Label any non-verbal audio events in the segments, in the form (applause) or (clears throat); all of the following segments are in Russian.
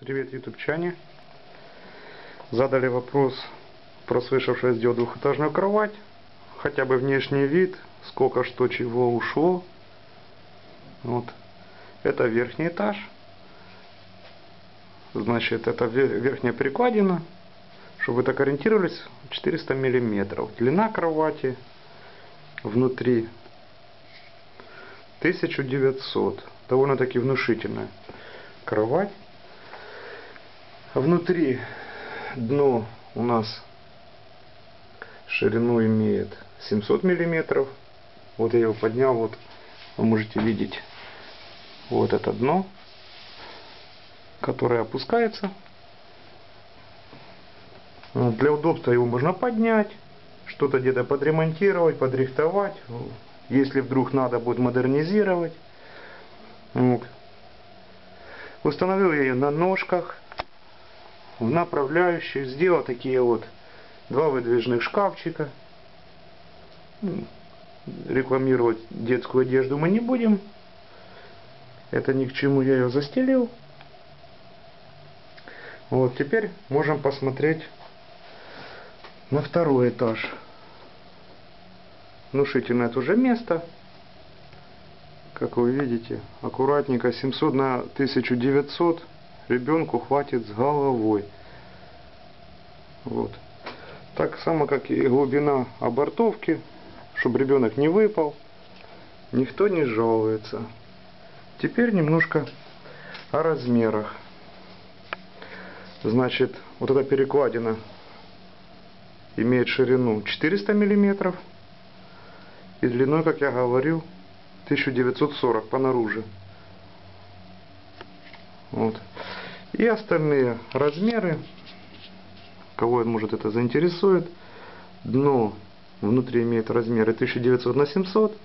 Привет, ютубчане. Задали вопрос, прослышавший сделать двухэтажную кровать. Хотя бы внешний вид, сколько что чего ушло. Вот. Это верхний этаж. Значит, это верхняя перекладина. Чтобы вы так ориентировались, 400 миллиметров. Длина кровати внутри 1900. Довольно-таки внушительная кровать. Внутри дно у нас ширину имеет 700 миллиметров. Вот я его поднял, вот вы можете видеть вот это дно, которое опускается. Для удобства его можно поднять, что-то где-то подремонтировать, подрихтовать. Если вдруг надо будет модернизировать. Вот. Установил я ее на ножках в направляющих, сделал такие вот два выдвижных шкафчика. Ну, рекламировать детскую одежду мы не будем. Это ни к чему я ее застелил. Вот, теперь можем посмотреть на второй этаж. Внушительное тоже место. Как вы видите, аккуратненько 700 на 1900 ребенку хватит с головой. Вот. Так само, как и глубина обортовки, чтобы ребенок не выпал. Никто не жалуется. Теперь немножко о размерах. Значит, вот эта перекладина имеет ширину 400 миллиметров и длиной, как я говорил, 1940 по наружу. Вот. И остальные размеры, кого может это заинтересует, дно внутри имеет размеры 1900 на 700.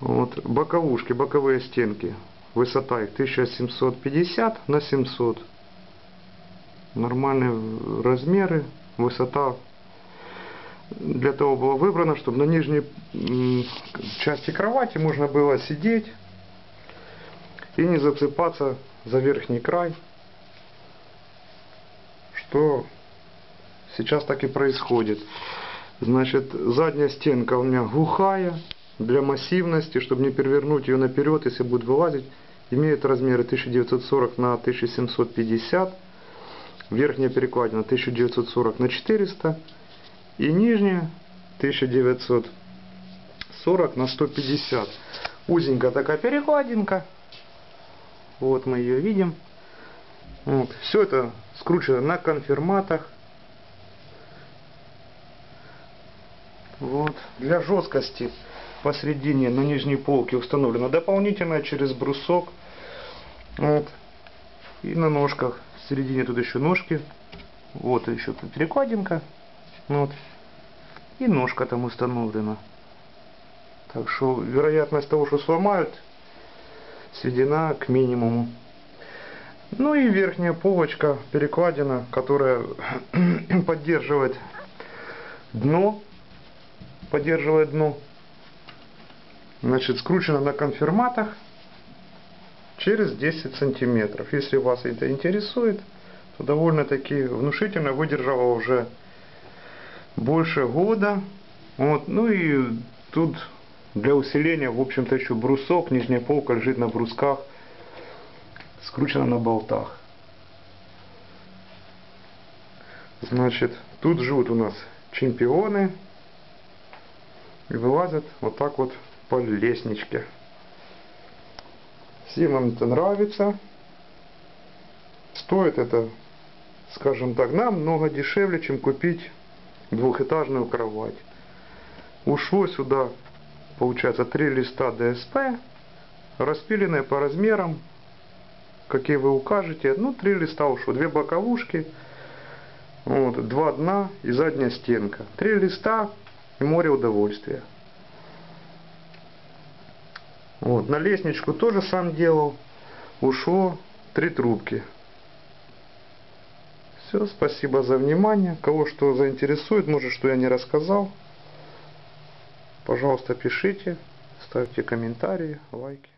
Вот. Боковушки, боковые стенки, высота их 1750 на 700. Нормальные размеры, высота для того было выбрано, чтобы на нижней части кровати можно было сидеть и не зацепаться за верхний край, что сейчас так и происходит. Значит, задняя стенка у меня глухая, для массивности, чтобы не перевернуть ее наперед, если будет вылазить, имеет размеры 1940 на 1750, верхняя перекладина 1940 на 400 и нижняя 1940 на 150. Узенькая такая перекладинка. Вот мы ее видим. Вот. Все это скручено на конфирматах. Вот. Для жесткости посередине на нижней полке установлена дополнительная через брусок. Вот. И на ножках. В середине тут еще ножки. Вот еще тут перекладинка. Вот. И ножка там установлена. Так что вероятность того, что сломают, сведена к минимуму. Ну и верхняя полочка, перекладина, которая (clears throat) поддерживает дно, поддерживает дно. Значит, скручена на конфирматах через 10 сантиметров. Если вас это интересует, то довольно-таки внушительно выдержала уже больше года. Вот. Ну и тут для усиления, в общем-то, еще брусок, нижняя полка лежит на брусках, скручена на болтах. Значит, тут живут у нас чемпионы и вылазят вот так вот по лестничке. Всем нам это нравится. Стоит это, скажем так, намного дешевле, чем купить двухэтажную кровать. Ушло сюда, получается, три листа ДСП, распиленные по размерам, какие вы укажете. Ну, три листа ушло, две боковушки, вот, два дна и задняя стенка. Три листа и море удовольствия. Вот, на лестничку тоже сам делал. Ушло три трубки. Все, спасибо за внимание. Кого что заинтересует, может, что я не рассказал, пожалуйста, пишите, ставьте комментарии, лайки.